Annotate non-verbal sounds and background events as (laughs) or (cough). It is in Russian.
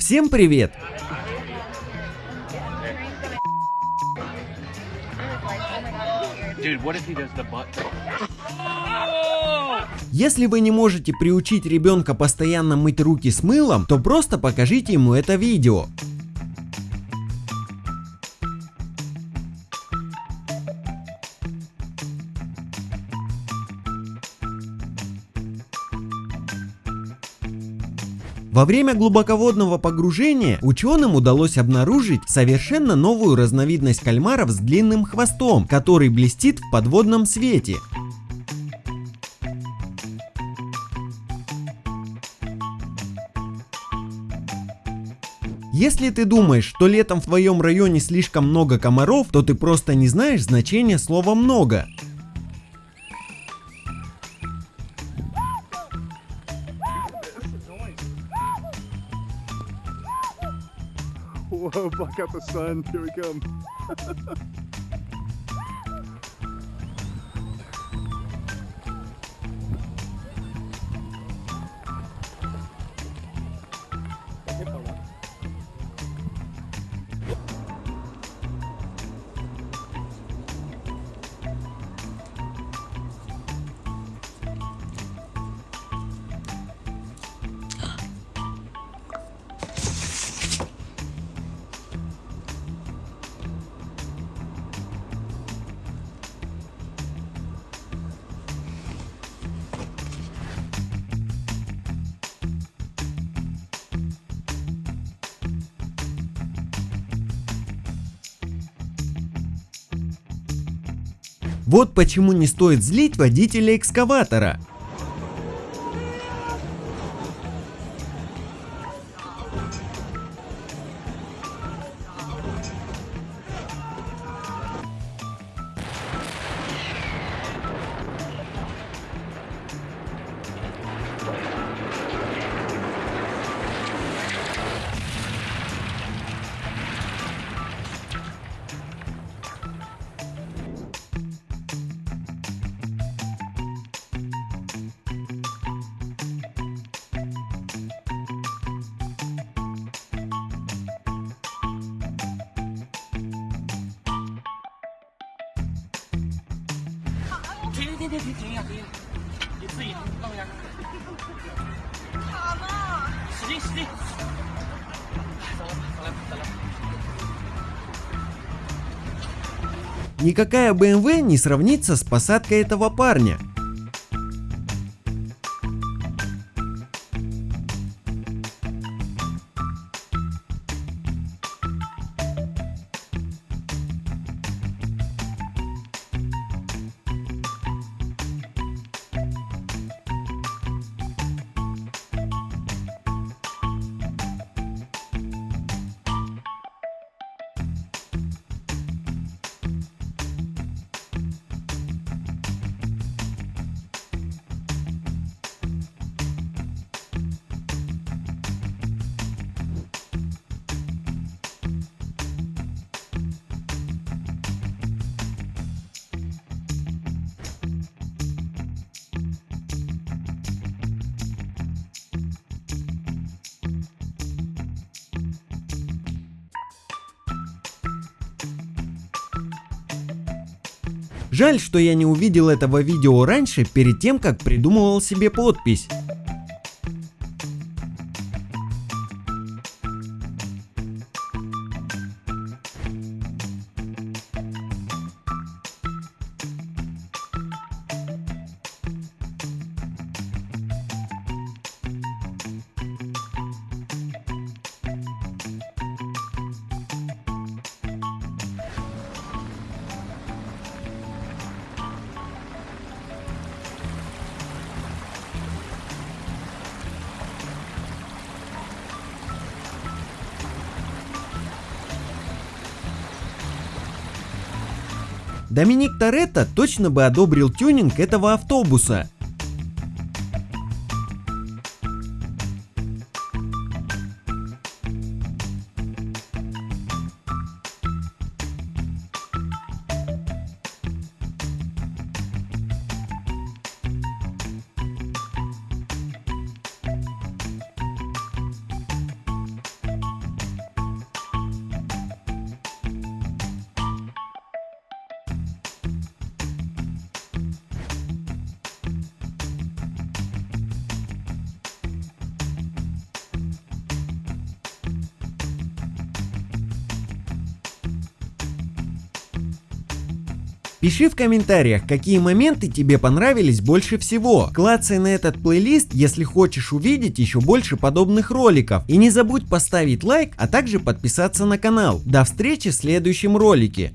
Всем привет! Если вы не можете приучить ребенка постоянно мыть руки с мылом, то просто покажите ему это видео. Во время глубоководного погружения ученым удалось обнаружить совершенно новую разновидность кальмаров с длинным хвостом, который блестит в подводном свете. Если ты думаешь, что летом в твоем районе слишком много комаров, то ты просто не знаешь значения слова «много». Whoa, buck up the sun. Here we come. (laughs) Вот почему не стоит злить водителя экскаватора. Никакая BMW не сравнится с посадкой этого парня. Жаль, что я не увидел этого видео раньше, перед тем, как придумывал себе подпись. Доминик Торетто точно бы одобрил тюнинг этого автобуса. Пиши в комментариях, какие моменты тебе понравились больше всего. Клацай на этот плейлист, если хочешь увидеть еще больше подобных роликов. И не забудь поставить лайк, а также подписаться на канал. До встречи в следующем ролике.